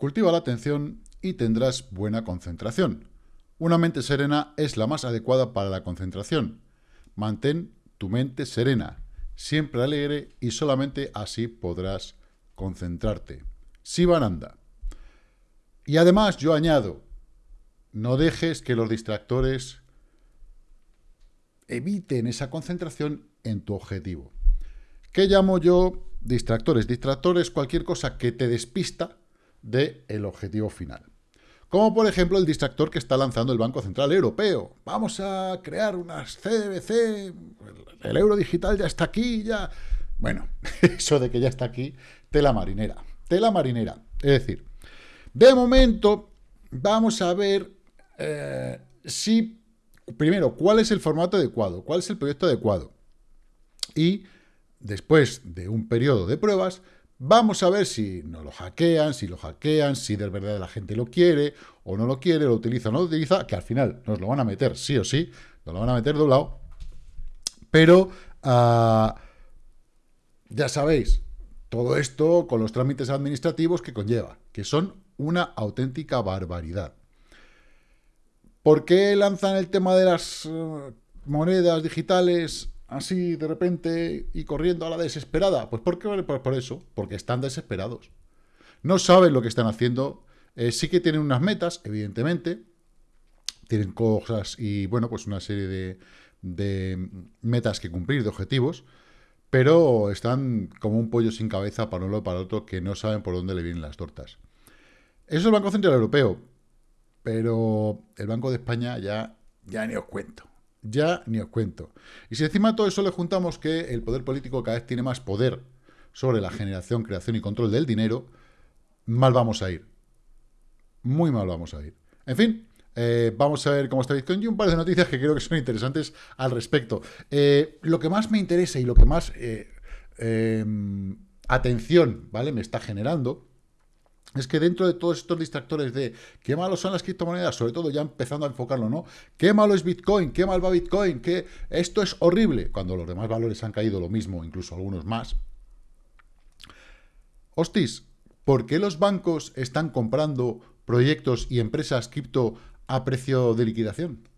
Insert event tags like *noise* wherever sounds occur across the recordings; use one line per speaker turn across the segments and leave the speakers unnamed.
Cultiva la atención y tendrás buena concentración. Una mente serena es la más adecuada para la concentración. Mantén tu mente serena, siempre alegre y solamente así podrás concentrarte. Sivananda. Y además yo añado, no dejes que los distractores eviten esa concentración en tu objetivo. ¿Qué llamo yo distractores? Distractores cualquier cosa que te despista del objetivo final. Como por ejemplo el distractor que está lanzando el Banco Central Europeo. Vamos a crear unas CDBC, el euro digital ya está aquí, ya... Bueno, *laughs* eso de que ya está aquí, tela marinera. Tela marinera. Es decir, de momento vamos a ver eh, si, primero, cuál es el formato adecuado, cuál es el proyecto adecuado. Y después de un periodo de pruebas, Vamos a ver si no lo hackean, si lo hackean, si de verdad la gente lo quiere o no lo quiere, lo utiliza o no lo utiliza, que al final nos lo van a meter sí o sí, nos lo van a meter doblado. Pero ah, ya sabéis, todo esto con los trámites administrativos que conlleva, que son una auténtica barbaridad. ¿Por qué lanzan el tema de las eh, monedas digitales así de repente y corriendo a la desesperada? Pues ¿por Por, eso, porque están desesperados. No saben lo que están haciendo. Eh, sí que tienen unas metas, evidentemente. Tienen cosas y, bueno, pues una serie de, de metas que cumplir, de objetivos. Pero están como un pollo sin cabeza para uno para otro que no saben por dónde le vienen las tortas. Eso es el Banco Central Europeo. Pero el Banco de España ya, ya ni os cuento. Ya ni os cuento. Y si encima todo eso le juntamos que el poder político cada vez tiene más poder sobre la generación, creación y control del dinero, mal vamos a ir. Muy mal vamos a ir. En fin, eh, vamos a ver cómo está Bitcoin y un par de noticias que creo que son interesantes al respecto. Eh, lo que más me interesa y lo que más eh, atención ¿vale? me está generando es que dentro de todos estos distractores de qué malos son las criptomonedas, sobre todo ya empezando a enfocarlo, ¿no? Qué malo es Bitcoin, qué mal va Bitcoin, que esto es horrible, cuando los demás valores han caído lo mismo, incluso algunos más. Hostis, ¿por qué los bancos están comprando proyectos y empresas cripto a precio de liquidación?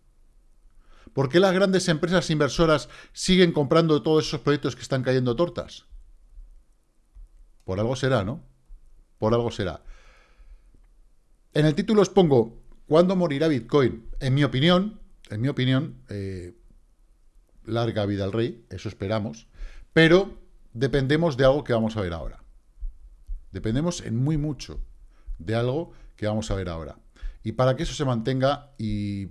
¿Por qué las grandes empresas inversoras siguen comprando todos esos proyectos que están cayendo tortas? Por algo será, ¿no? Por algo será. En el título os pongo, ¿cuándo morirá Bitcoin? En mi opinión, en mi opinión, eh, larga vida al rey, eso esperamos, pero dependemos de algo que vamos a ver ahora. Dependemos en muy mucho de algo que vamos a ver ahora. Y para que eso se mantenga, y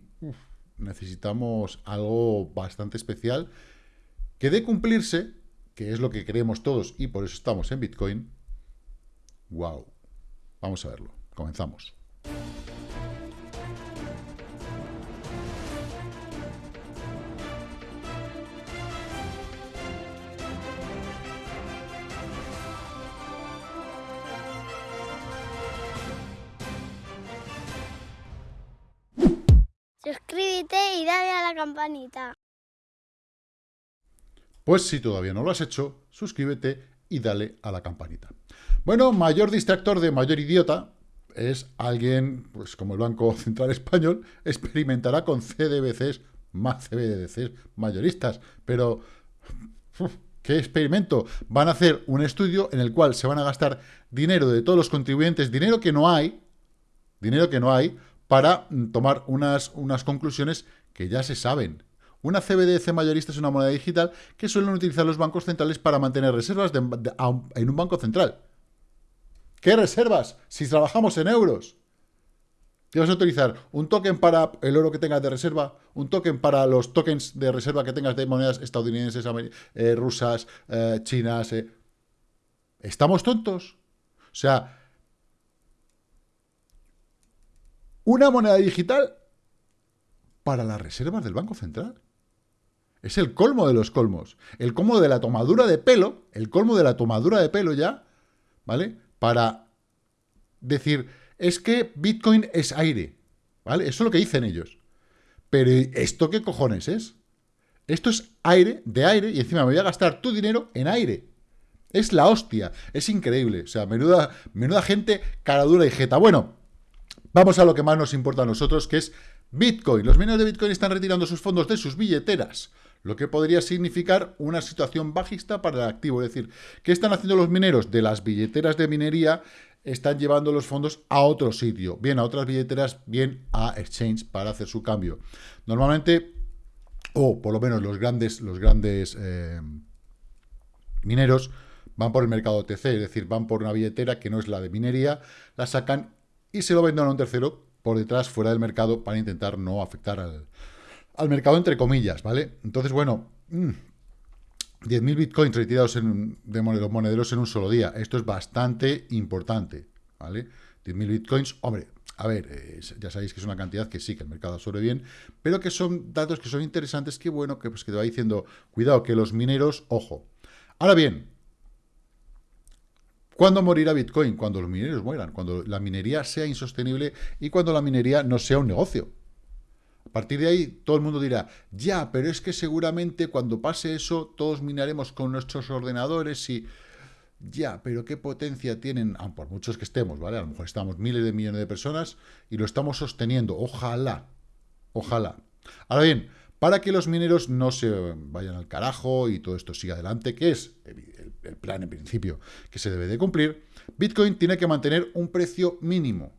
necesitamos algo bastante especial, que de cumplirse, que es lo que queremos todos y por eso estamos en Bitcoin, Wow. Vamos a verlo. Comenzamos.
Suscríbete y dale a la campanita.
Pues si todavía no lo has hecho, suscríbete y dale a la campanita. Bueno, mayor distractor de mayor idiota es alguien, pues como el Banco Central Español, experimentará con CDBCs más CBDCs mayoristas. Pero, ¿qué experimento? Van a hacer un estudio en el cual se van a gastar dinero de todos los contribuyentes, dinero que no hay, dinero que no hay, para tomar unas, unas conclusiones que ya se saben. Una CBDC mayorista es una moneda digital que suelen utilizar los bancos centrales para mantener reservas en un banco central. ¿Qué reservas? Si trabajamos en euros. ¿Qué vas a utilizar? ¿Un token para el oro que tengas de reserva? ¿Un token para los tokens de reserva que tengas de monedas estadounidenses, eh, rusas, eh, chinas? Eh? ¿Estamos tontos? O sea, una moneda digital para las reservas del Banco Central. Es el colmo de los colmos. El colmo de la tomadura de pelo, el colmo de la tomadura de pelo ya, ¿vale? Para decir, es que Bitcoin es aire, ¿vale? Eso es lo que dicen ellos. Pero ¿esto qué cojones es? Esto es aire, de aire, y encima me voy a gastar tu dinero en aire. Es la hostia, es increíble. O sea, menuda, menuda gente cara dura y jeta. Bueno, vamos a lo que más nos importa a nosotros, que es Bitcoin. Los mineros de Bitcoin están retirando sus fondos de sus billeteras, lo que podría significar una situación bajista para el activo. Es decir, ¿qué están haciendo los mineros? De las billeteras de minería están llevando los fondos a otro sitio, bien a otras billeteras, bien a exchange para hacer su cambio. Normalmente, o por lo menos los grandes, los grandes eh, mineros van por el mercado OTC, es decir, van por una billetera que no es la de minería, la sacan y se lo venden a un tercero por detrás, fuera del mercado, para intentar no afectar al, mercado, entre comillas, ¿vale? Entonces, bueno, 10.000 mm, bitcoins retirados en, de monederos en un solo día. Esto es bastante importante, ¿vale? 10.000 bitcoins, hombre, a ver, ya sabéis que es una cantidad que sí, que el mercado absorbe bien, pero que son datos que son interesantes, que bueno, que, pues, que te va diciendo, cuidado, que los mineros, ojo. Ahora bien, ¿Cuándo morirá Bitcoin? Cuando los mineros mueran, cuando la minería sea insostenible y cuando la minería no sea un negocio. A partir de ahí, todo el mundo dirá, ya, pero es que seguramente cuando pase eso, todos minaremos con nuestros ordenadores y... Ya, pero qué potencia tienen, ah, por muchos que estemos, ¿vale? A lo mejor estamos miles de millones de personas y lo estamos sosteniendo. Ojalá, ojalá. Ahora bien, para que los mineros no se vayan al carajo y todo esto siga adelante, que es el, plan en principio que se debe de cumplir, Bitcoin tiene que mantener un precio mínimo,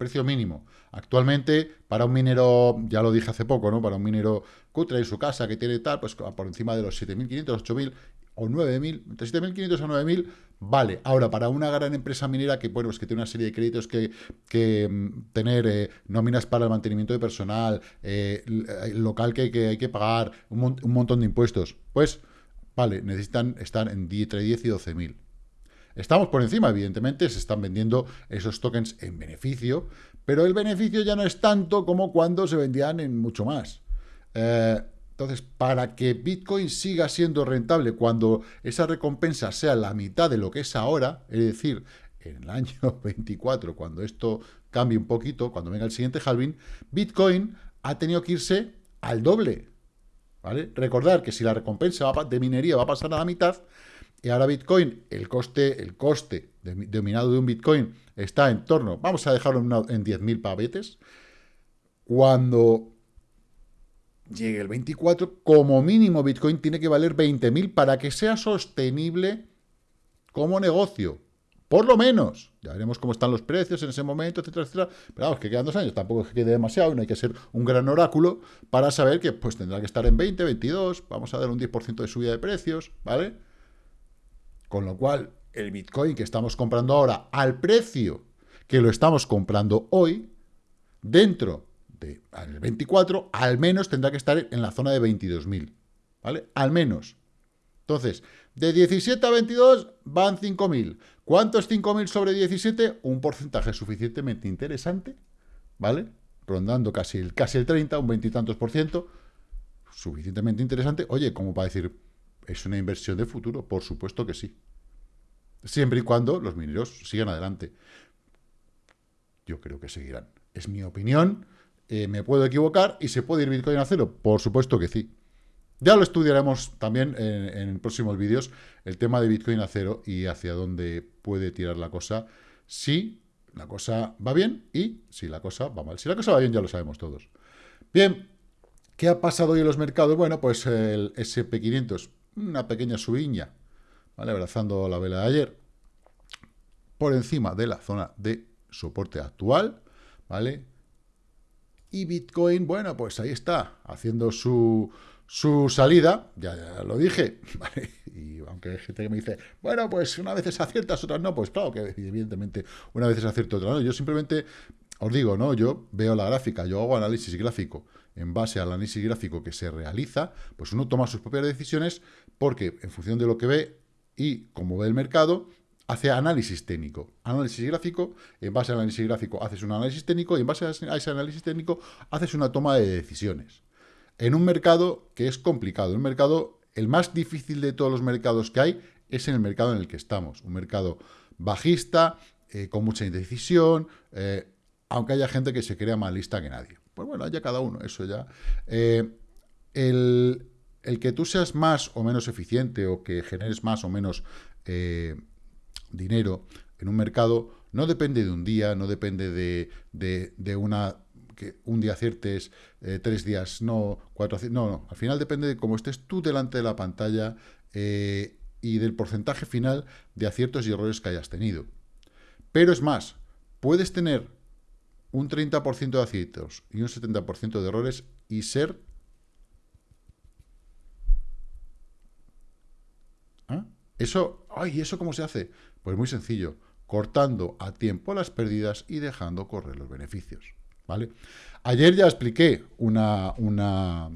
precio mínimo. Actualmente, para un minero, ya lo dije hace poco, ¿no? Para un minero cutre en su casa que tiene tal, pues por encima de los 7.500, 8.000 o 9.000, entre 7.500 a 9.000, vale. Ahora, para una gran empresa minera que, bueno, que tiene una serie de créditos que, que mm, tener eh, nóminas para el mantenimiento de personal, eh, local que, hay que pagar, un, montón de impuestos, pues, vale, necesitan estar en, entre 10 y 12.000. Estamos por encima, evidentemente, se están vendiendo esos tokens en beneficio, pero el beneficio ya no es tanto como cuando se vendían en mucho más. Eh, entonces, para que Bitcoin siga siendo rentable cuando esa recompensa sea la mitad de lo que es ahora, es decir, en el año *laughs* 24, cuando esto cambie un poquito, cuando venga el siguiente halving, Bitcoin ha tenido que irse al doble. ¿Vale? Recordar que si la recompensa de minería va a pasar a la mitad, y ahora Bitcoin, el coste, el coste de, de un Bitcoin está en torno, vamos a dejarlo en, en 10.000 pavetes, cuando llegue el 24, como mínimo Bitcoin tiene que valer 20.000 para que sea sostenible como negocio. Por lo menos. Ya veremos cómo están los precios en ese momento, etcétera, etcétera. Pero vamos, que quedan dos años. Tampoco es que quede demasiado no hay que ser un gran oráculo para saber que pues tendrá que estar en 20, 22. Vamos a dar un 10% de subida de precios, ¿vale? Con lo cual, el Bitcoin que estamos comprando ahora al precio que lo estamos comprando hoy, dentro el 24, al menos tendrá que estar en la zona de 22.000, ¿vale? Al menos. Entonces, de 17 a 22 van 5.000. ¿Cuánto es 5.000 sobre 17? Un porcentaje suficientemente interesante, ¿vale? Rondando casi el, casi el 30, un veintitantos por ciento, suficientemente interesante. Oye, como para decir, es una inversión de futuro, por supuesto que sí. Siempre y cuando los mineros sigan adelante. Yo creo que seguirán. Es mi opinión. Eh, me puedo equivocar y se puede ir Bitcoin a cero. Por supuesto que sí. Ya lo estudiaremos también en, próximos vídeos, el tema de Bitcoin a cero y hacia dónde puede tirar la cosa, si la cosa va bien y si la cosa va mal. Si la cosa va bien ya lo sabemos todos. Bien, ¿qué ha pasado hoy en los mercados? Bueno, pues el SP500, una pequeña subiña, ¿vale? Abrazando la vela de ayer, por encima de la zona de soporte actual, ¿vale? Y Bitcoin, bueno, pues ahí está, haciendo su, su salida, ya, lo dije, *laughs* y aunque hay gente que me dice, bueno, pues una vez aciertas, otras no, pues claro que evidentemente una vez acierto, otra no. Yo simplemente os digo, ¿no? Yo veo la gráfica, yo hago análisis gráfico. En base al análisis gráfico que se realiza, pues uno toma sus propias decisiones porque en función de lo que ve y cómo ve el mercado, hace análisis técnico. Análisis gráfico, en base al análisis gráfico haces un análisis técnico y en base a ese análisis técnico haces una toma de decisiones. En un mercado que es complicado, un mercado, el más difícil de todos los mercados que hay es en el mercado en el que estamos. Un mercado bajista, eh, con mucha indecisión, eh, aunque haya gente que se crea más lista que nadie. Pues bueno, haya cada uno, eso ya. Eh, el, el que tú seas más o menos eficiente o que generes más o menos eh, dinero en un mercado no depende de un día, no depende de, una que un día aciertes, eh, tres días no, cuatro no, no, al final depende de cómo estés tú delante de la pantalla eh, y del porcentaje final de aciertos y errores que hayas tenido. Pero es más, puedes tener un 30% de aciertos y un 70% de errores y ser... ¿Ah? Eso, ay, ¿eso cómo se hace? Pues muy sencillo, cortando a tiempo las pérdidas y dejando correr los beneficios, ¿vale? Ayer ya expliqué una, una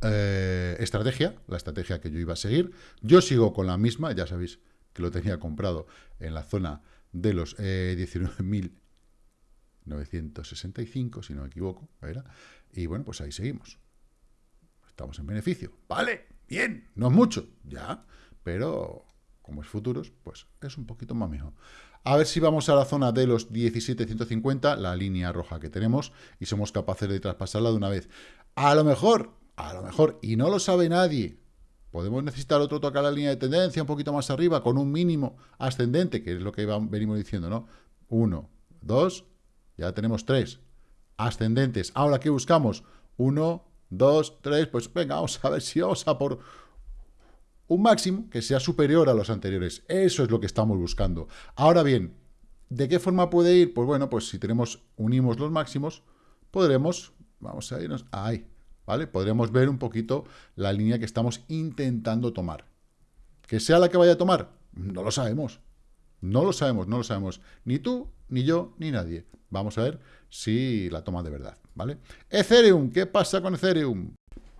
eh, estrategia, la estrategia que yo iba a seguir. Yo sigo con la misma, ya sabéis que lo tenía comprado en la zona de los eh, 19.965, si no me equivoco, Y bueno, pues ahí seguimos. Estamos en beneficio. Vale, bien, no es mucho, ya, pero como es futuros, pues es un poquito más mejor. A ver si vamos a la zona de los 17.150, la línea roja que tenemos, y somos capaces de traspasarla de una vez. A lo mejor, a lo mejor, y no lo sabe nadie, podemos necesitar otro a la línea de tendencia un poquito más arriba, con un mínimo ascendente, que es lo que venimos diciendo, ¿no? Uno, dos, ya tenemos tres. Ascendentes. Ahora, ¿qué buscamos? Uno, dos, tres, pues venga, vamos a ver si vamos a por un máximo que sea superior a los anteriores. Eso es lo que estamos buscando. Ahora bien, ¿de qué forma puede ir? Pues bueno, pues si tenemos, unimos los máximos, podremos, vamos a irnos ahí, ¿vale? Podremos ver un poquito la línea que estamos intentando tomar. ¿Que sea la que vaya a tomar? No lo sabemos. No lo sabemos, no lo sabemos. Ni tú, ni yo, ni nadie. Vamos a ver si la toma de verdad, ¿vale? Ethereum, ¿qué pasa con Ethereum?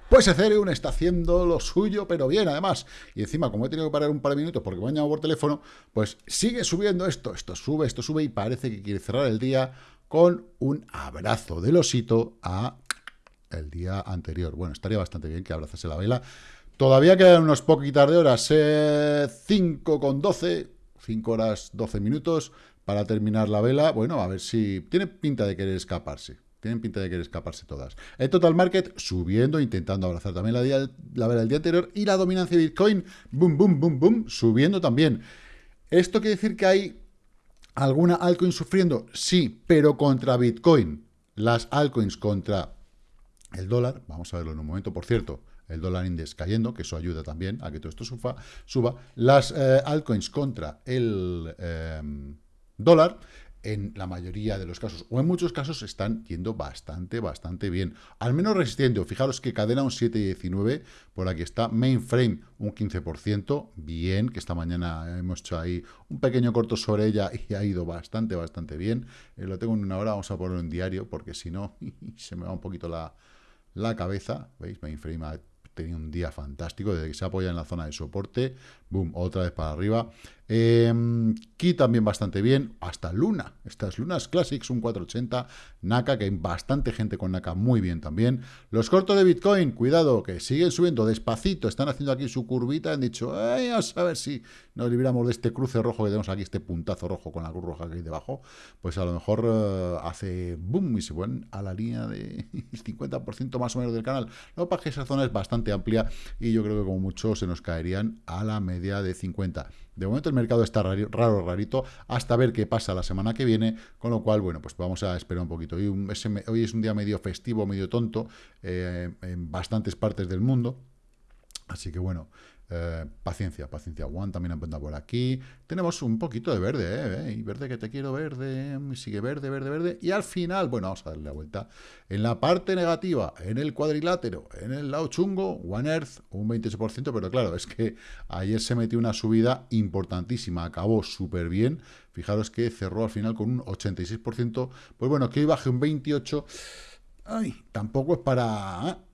Pues Ethereum está haciendo lo suyo, pero bien, además. Y encima, como he tenido que parar un par de minutos porque me han llamado por teléfono, pues sigue subiendo esto, esto sube, esto sube, y parece que quiere cerrar el día con un abrazo del osito a el día anterior. Bueno, estaría bastante bien que abrazase la vela. Todavía quedan unos poquitas de horas, 5 eh, con 12, 5 horas 12 minutos para terminar la vela. Bueno, a ver si tiene pinta de querer escaparse. Tienen pinta de querer escaparse todas. El total market subiendo, intentando abrazar también la, la vela del día anterior. Y la dominancia de Bitcoin, boom, boom, boom, boom, subiendo también. ¿Esto quiere decir que hay alguna altcoin sufriendo? Sí, pero contra Bitcoin. Las altcoins contra el dólar, vamos a verlo en un momento, por cierto, el dólar index cayendo, que eso ayuda también a que todo esto suba, suba. las eh, altcoins contra el eh, dólar, en la mayoría de los casos, o en muchos casos, están yendo bastante, bastante bien. Al menos resistiendo. Fijaros que cadena un 7,19, por aquí está. Mainframe un 15%, bien, que esta mañana hemos hecho ahí un pequeño corto sobre ella *laughs* y ha ido bastante, bastante bien. Eh, lo tengo en una hora, vamos a ponerlo en diario, porque si no, *laughs* se me va un poquito la, la cabeza, ¿veis? Mainframe ha tenido un día fantástico, desde que se apoya en la zona de soporte, boom, otra vez para arriba. Eh, Ki también bastante bien, hasta Luna, estas Lunas Classics, un 480, Naka, que hay bastante gente con Naka muy bien también. Los cortos de Bitcoin, cuidado, que siguen subiendo despacito, están haciendo aquí su curvita, han dicho, a ver si nos libramos de este cruce rojo que tenemos aquí, este puntazo rojo con la cruz roja que hay debajo, pues a lo mejor eh, hace boom y se van a la línea de *laughs* 50% más o menos del canal. Lo que que esa zona es bastante amplia y yo creo que como mucho se nos caerían a la media de 50. De momento el mercado está raro, rarito, hasta ver qué pasa la semana que viene, con lo cual, bueno, pues vamos a esperar un poquito. Hoy, hoy es un día medio festivo, medio tonto, eh, en bastantes partes del mundo, así que bueno, eh, paciencia, paciencia. One también apunta por aquí. Tenemos un poquito de verde, ¿eh? Y verde que te quiero verde. Sigue verde, verde, verde. Y al final, bueno, vamos a darle la vuelta. En la parte negativa, en el cuadrilátero, en el lado chungo, One Earth, un 28%. Pero claro, es que ayer se metió una subida importantísima. Acabó súper bien. Fijaros que cerró al final con un 86%. Pues bueno, que hoy baje un 28%. Ay, tampoco es para... ¿eh?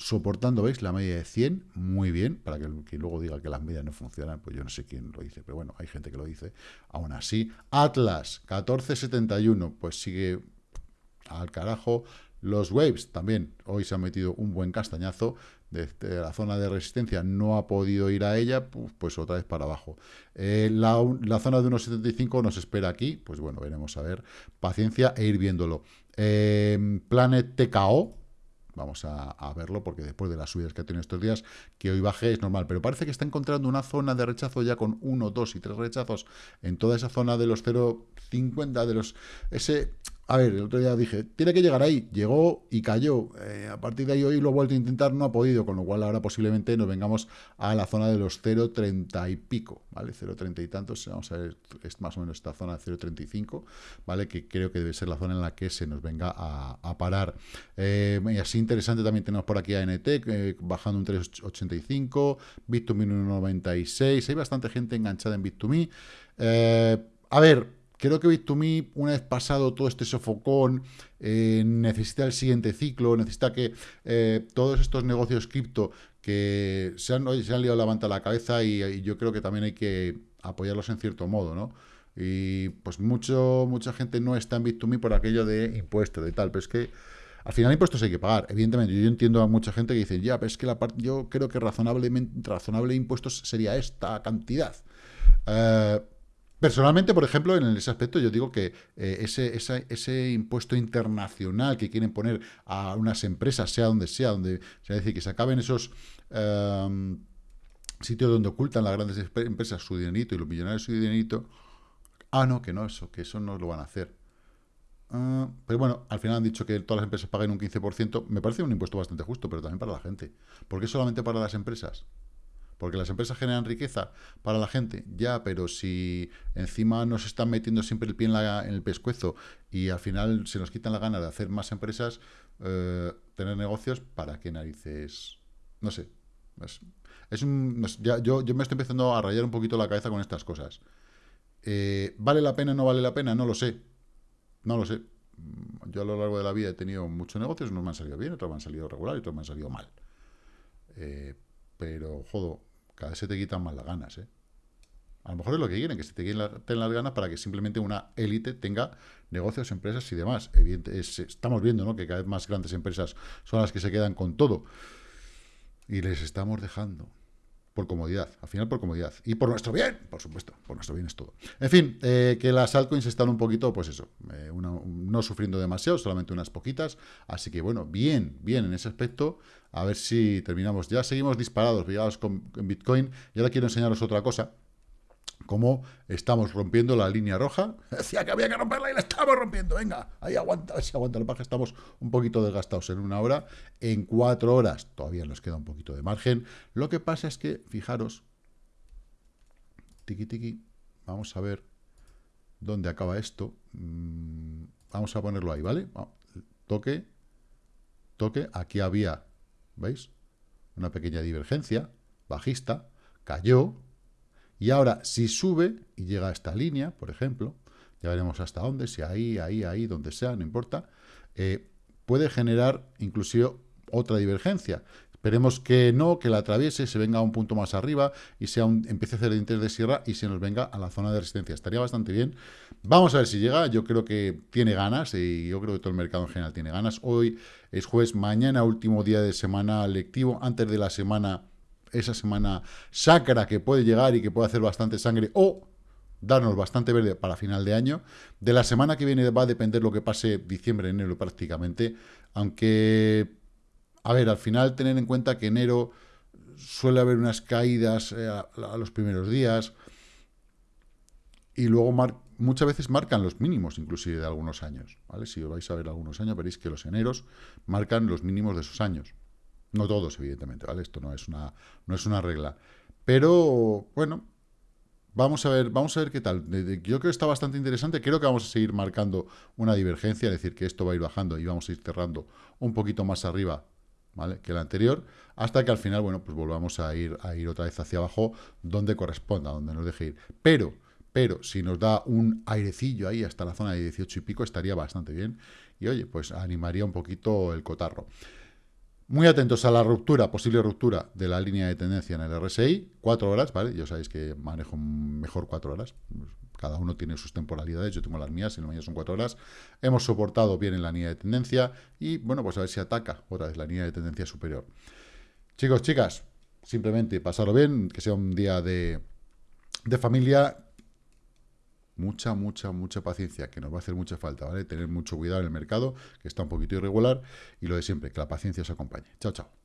Soportando, ¿veis? La media de 100, muy bien, para que, luego diga que las medias no funcionan, pues yo no sé quién lo dice, pero bueno, hay gente que lo dice. Aún así, Atlas, 1471, pues sigue al carajo. Los Waves también, hoy se ha metido un buen castañazo, desde la zona de resistencia no ha podido ir a ella, pues otra vez para abajo. Eh, la, zona de 1.75 nos espera aquí, pues bueno, veremos a ver, paciencia e ir viéndolo. Eh, Planet TKO, Vamos a, verlo porque después de las subidas que ha tenido estos días, que hoy baje es normal. Pero parece que está encontrando una zona de rechazo ya con uno, dos y tres rechazos en toda esa zona de los 0,50, de los... ese a ver, el otro día dije, tiene que llegar ahí. Llegó y cayó. Eh, a partir de ahí hoy lo he vuelto a intentar, no ha podido, con lo cual ahora posiblemente nos vengamos a la zona de los 0,30 y pico, ¿vale? 0,30 y tantos, vamos a ver, es más o menos esta zona de 0,35, ¿vale? Que creo que debe ser la zona en la que se nos venga a, parar. Eh, y así interesante también tenemos por aquí a NT, eh, bajando un 3,85, Bit2Me 1,96, hay bastante gente enganchada en Bit2Me. a ver, Creo que Bit2Me, una vez pasado todo este sofocón, eh, necesita el siguiente ciclo, necesita que eh, todos estos negocios cripto que se han, se han liado la manta a la cabeza y, yo creo que también hay que apoyarlos en cierto modo, ¿no? Y pues mucho, mucha gente no está en Bit2Me por aquello de impuestos, de tal, pero es que al final impuestos hay que pagar, evidentemente. Yo entiendo a mucha gente que dice, ya, pero es que la parte, yo creo que razonablemente, razonable impuestos sería esta cantidad. Eh, Personalmente, por ejemplo, en ese aspecto yo digo que eh, ese, ese, impuesto internacional que quieren poner a unas empresas, sea donde sea, donde, sea, decir, que se acaben esos em, sitios donde ocultan las grandes empresas su dinerito y los millonarios su dinerito, ah, no, que no, eso, que eso no lo van a hacer. Ah, pero bueno, al final han dicho que todas las empresas paguen un 15%, me parece un impuesto bastante justo, pero también para la gente. ¿Por qué solamente para las empresas? Porque las empresas generan riqueza para la gente, ya, pero si encima nos están metiendo siempre el pie en, el pescuezo y al final se nos quitan la gana de hacer más empresas, eh, tener negocios, ¿para qué narices? No sé. Es, un, ya, yo, yo, me estoy empezando a rayar un poquito la cabeza con estas cosas. Eh, ¿Vale la pena o no vale la pena? No lo sé. No lo sé. Yo a lo largo de la vida he tenido muchos negocios, unos me han salido bien, otros me han salido regular y otros me han salido mal. Eh, pero, jodo, cada vez se te quitan más las ganas, ¿eh? A lo mejor es lo que quieren, que se te quiten las ganas para que simplemente una élite tenga negocios, empresas y demás. estamos viendo ¿no? que cada vez más grandes empresas son las que se quedan con todo. Y les estamos dejando por comodidad, al final por comodidad. Y por nuestro bien, por supuesto, por nuestro bien es todo. En fin, eh, que las altcoins están un poquito, pues eso, eh, no sufriendo demasiado, solamente unas poquitas. Así que bueno, bien, bien en ese aspecto. A ver si terminamos. Ya seguimos disparados, pillados con Bitcoin. Y ahora quiero enseñaros otra cosa cómo estamos rompiendo la línea roja. *laughs* Decía que había que romperla y la estamos rompiendo. Venga, ahí aguanta, si aguanta la paja. Estamos un poquito desgastados en una hora. En cuatro horas todavía nos queda un poquito de margen. Lo que pasa es que, fijaros, tiki tiki, vamos a ver dónde acaba esto. Mm, vamos a ponerlo ahí, ¿vale? Toque, toque. Aquí había, ¿veis? Una pequeña divergencia bajista. Cayó, y ahora, si sube y llega a esta línea, por ejemplo, ya veremos hasta dónde, si ahí, ahí, ahí, donde sea, no importa, eh, puede generar inclusive otra divergencia. Esperemos que no, que la atraviese, se venga a un punto más arriba y sea un, empiece a hacer interés de sierra y se nos venga a la zona de resistencia. Estaría bastante bien. Vamos a ver si llega. Yo creo que tiene ganas y yo creo que todo el mercado en general tiene ganas. Hoy es jueves, mañana último día de semana lectivo. Antes de la semana esa semana sacra que puede llegar y que puede hacer bastante sangre o darnos bastante verde para final de año. De la semana que viene va a depender lo que pase diciembre, enero prácticamente, aunque, a ver, al final tener en cuenta que enero suele haber unas caídas eh, a, los primeros días y luego muchas veces marcan los mínimos inclusive de algunos años, ¿vale? Si os vais a ver algunos años veréis que los eneros marcan los mínimos de esos años. No todos, evidentemente, ¿vale? Esto no es una, no es una regla. Pero, bueno, vamos a ver, vamos a ver qué tal. Yo creo que está bastante interesante. Creo que vamos a seguir marcando una divergencia, es decir, que esto va a ir bajando y vamos a ir cerrando un poquito más arriba, ¿vale? Que el anterior, hasta que al final, bueno, pues volvamos a ir, a ir otra vez hacia abajo donde corresponda, donde nos deje ir. Pero, pero, si nos da un airecillo ahí hasta la zona de 18 y pico, estaría bastante bien. Y oye, pues animaría un poquito el cotarro. Muy atentos a la ruptura, posible ruptura de la línea de tendencia en el RSI, cuatro horas, ¿vale? Yo sabéis que manejo mejor cuatro horas, cada uno tiene sus temporalidades, yo tengo las mías, y las mías son cuatro horas. Hemos soportado bien en la línea de tendencia y, bueno, pues a ver si ataca otra vez la línea de tendencia superior. Chicos, chicas, simplemente pasarlo bien, que sea un día de, de familia, mucha, mucha, mucha paciencia, que nos va a hacer mucha falta, ¿vale? Tener mucho cuidado en el mercado, que está un poquito irregular, y lo de siempre, que la paciencia os acompañe. Chao, chao.